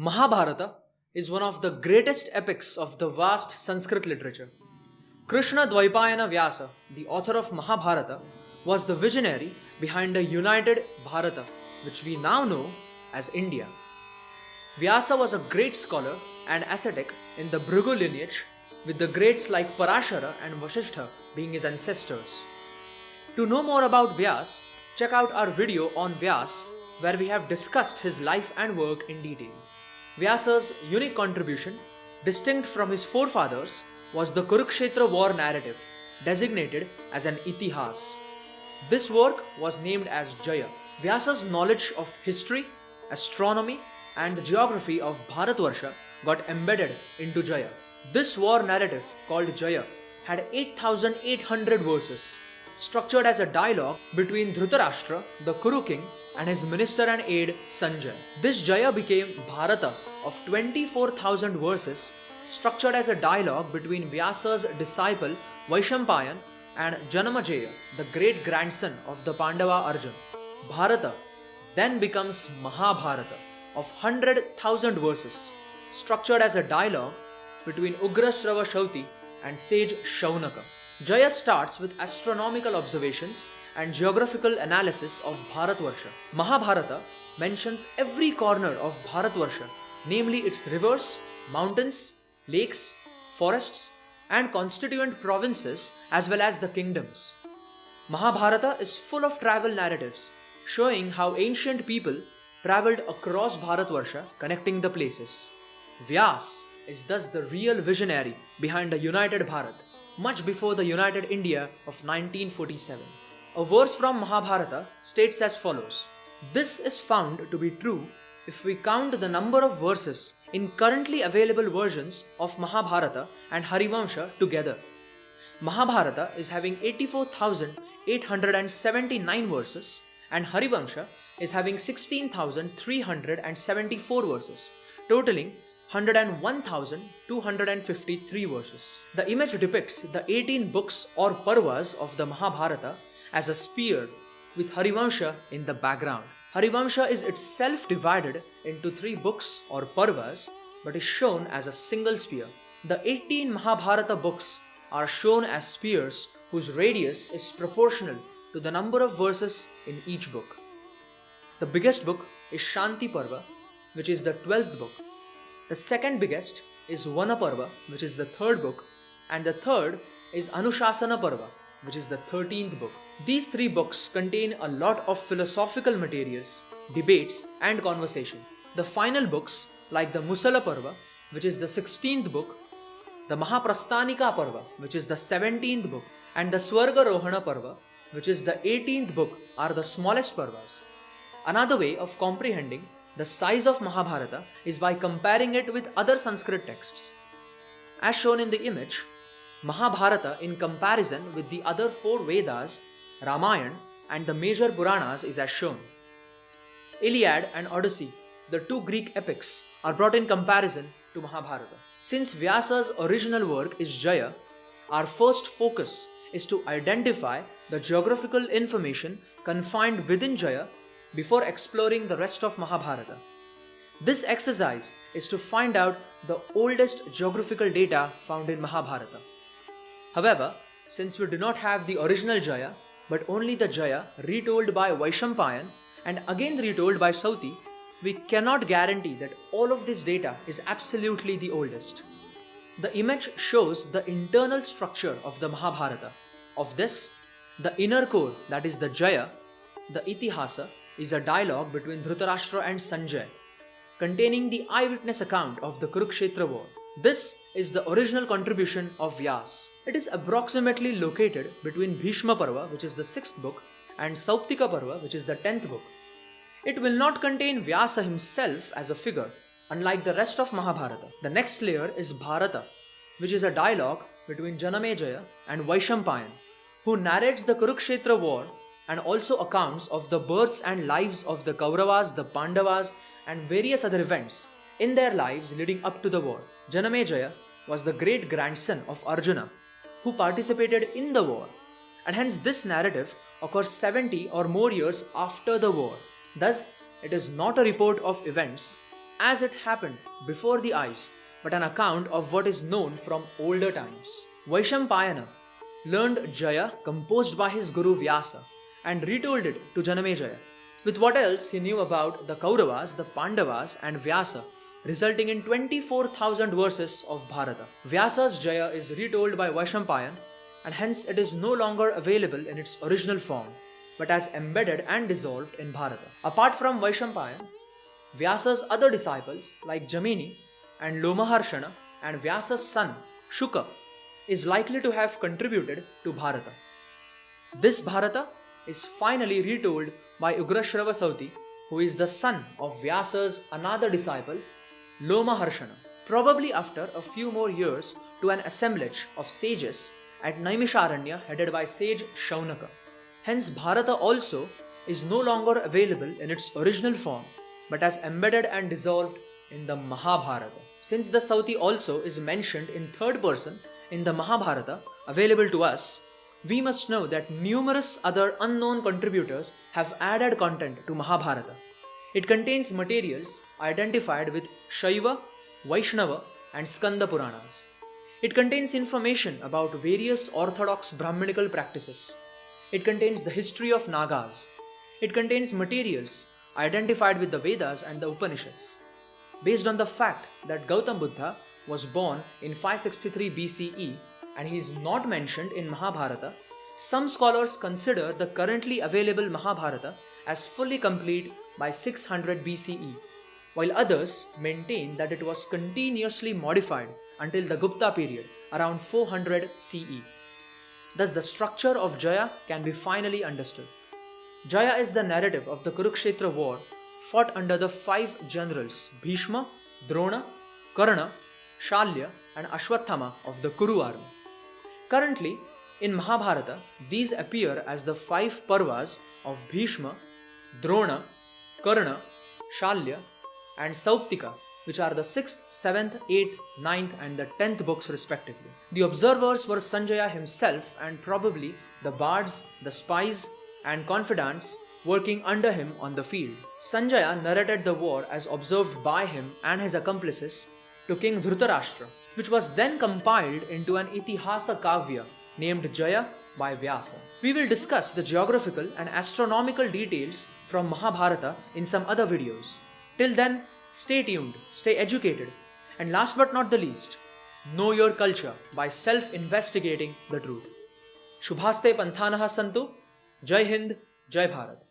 Mahabharata is one of the greatest epics of the vast Sanskrit literature. Krishna Dvaipayana Vyasa, the author of Mahabharata, was the visionary behind a united Bharata, which we now know as India. Vyasa was a great scholar and ascetic in the Bhrigu lineage, with the greats like Parashara and Vasishtha being his ancestors. To know more about Vyas, check out our video on Vyas, where we have discussed his life and work in detail. Vyasa's unique contribution, distinct from his forefathers, was the Kurukshetra war narrative, designated as an Itihas. This work was named as Jaya. Vyasa's knowledge of history, astronomy, and the geography of Bharatvarsha got embedded into Jaya. This war narrative, called Jaya, had 8,800 verses, structured as a dialogue between Dhritarashtra, the Kuru king, and his minister and aide Sanjay. This Jaya became Bharata of 24,000 verses, structured as a dialogue between Vyasa's disciple Vaishampayan and Janamejaya, the great grandson of the Pandava Arjun. Bharata then becomes Mahabharata of 100,000 verses, structured as a dialogue between Ugrasrava Shauti and sage Shaunaka. Jaya starts with astronomical observations and geographical analysis of Bharatvarsha. Mahabharata mentions every corner of Bharatvarsha, namely its rivers, mountains, lakes, forests, and constituent provinces as well as the kingdoms. Mahabharata is full of travel narratives showing how ancient people traveled across Bharatvarsha connecting the places. Vyas is thus the real visionary behind a united Bharat, much before the united India of 1947. A verse from Mahabharata states as follows This is found to be true if we count the number of verses in currently available versions of Mahabharata and Harivamsa together. Mahabharata is having 84,879 verses and Harivamsa is having 16,374 verses, totaling 101,253 verses. The image depicts the 18 books or parvas of the Mahabharata as a spear with Harivamsha in the background. Harivamsha is itself divided into three books or parvas but is shown as a single spear. The 18 Mahabharata books are shown as spears whose radius is proportional to the number of verses in each book. The biggest book is Shanti Parva, which is the 12th book. The second biggest is Vanaparva, which is the third book, and the third is Anushasana Parva, which is the 13th book. These three books contain a lot of philosophical materials, debates, and conversation. The final books, like the Musala Parva, which is the 16th book, the Mahaprasthanika Parva, which is the 17th book, and the Swarga Rohana Parva, which is the 18th book, are the smallest Parvas. Another way of comprehending the size of Mahabharata is by comparing it with other Sanskrit texts. As shown in the image, Mahabharata, in comparison with the other four Vedas, Ramayana, and the major Puranas, is as shown. Iliad and Odyssey, the two Greek epics, are brought in comparison to Mahabharata. Since Vyasa's original work is Jaya, our first focus is to identify the geographical information confined within Jaya before exploring the rest of Mahabharata. This exercise is to find out the oldest geographical data found in Mahabharata. However, since we do not have the original Jaya, but only the Jaya retold by Vaishampayan and again retold by Sauti, we cannot guarantee that all of this data is absolutely the oldest. The image shows the internal structure of the Mahabharata. Of this, the inner core, that is the Jaya, the Itihasa, is a dialogue between Dhritarashtra and Sanjay, containing the eyewitness account of the Kurukshetra war. This is the original contribution of Vyas. It is approximately located between Bhishma Parva, which is the sixth book, and Sauptika Parva, which is the tenth book. It will not contain Vyasa himself as a figure, unlike the rest of Mahabharata. The next layer is Bharata, which is a dialogue between Janamejaya and Vaishampayan, who narrates the Kurukshetra war and also accounts of the births and lives of the Kauravas, the Pandavas, and various other events in their lives leading up to the war. Janamejaya was the great grandson of Arjuna who participated in the war, and hence this narrative occurs 70 or more years after the war. Thus, it is not a report of events, as it happened before the eyes, but an account of what is known from older times. Vaishampayana learned Jaya composed by his guru Vyasa and retold it to Janamejaya with what else he knew about the Kauravas, the Pandavas, and Vyasa, resulting in 24,000 verses of Bharata. Vyasa's Jaya is retold by Vaishampayan and hence it is no longer available in its original form but as embedded and dissolved in Bharata. Apart from Vaishampayan, Vyasa's other disciples like Jaimini and Lomaharshana and Vyasa's son Shuka is likely to have contributed to Bharata. This Bharata is finally retold by Ugrashrava Sauti, who is the son of Vyasa's another disciple, Lomaharshana, probably after a few more years to an assemblage of sages at Naimisharanya headed by sage Shaunaka. Hence, Bharata also is no longer available in its original form but as embedded and dissolved in the Mahabharata. Since the Sauti also is mentioned in third person in the Mahabharata available to us, we must know that numerous other unknown contributors have added content to Mahabharata. It contains materials identified with Shaiva, Vaishnava, and Skanda Puranas. It contains information about various orthodox Brahminical practices. It contains the history of Nagas. It contains materials identified with the Vedas and the Upanishads. Based on the fact that Gautam Buddha was born in 563 BCE and he is not mentioned in Mahabharata, some scholars consider the currently available Mahabharata as fully complete by 600 BCE, while others maintain that it was continuously modified until the Gupta period around 400 CE. Thus, the structure of Jaya can be finally understood. Jaya is the narrative of the Kurukshetra war fought under the five generals Bhishma, Drona, Karna, Shalya, and Ashwathama of the Kuru army. Currently, in Mahabharata, these appear as the five parvas of Bhishma, Drona, Karna, Shalya, and Sauptika, which are the 6th, 7th, 8th, 9th, and the 10th books respectively. The observers were Sanjaya himself and probably the bards, the spies, and confidants working under him on the field. Sanjaya narrated the war as observed by him and his accomplices to King Dhritarashtra, which was then compiled into an Itihasa Kavya named Jaya by Vyasa. We will discuss the geographical and astronomical details from Mahabharata in some other videos. Till then, stay tuned, stay educated, and last but not the least, know your culture by self investigating the truth. Shubhaste Panthanah Santu, Jai Hind, Jai Bharat.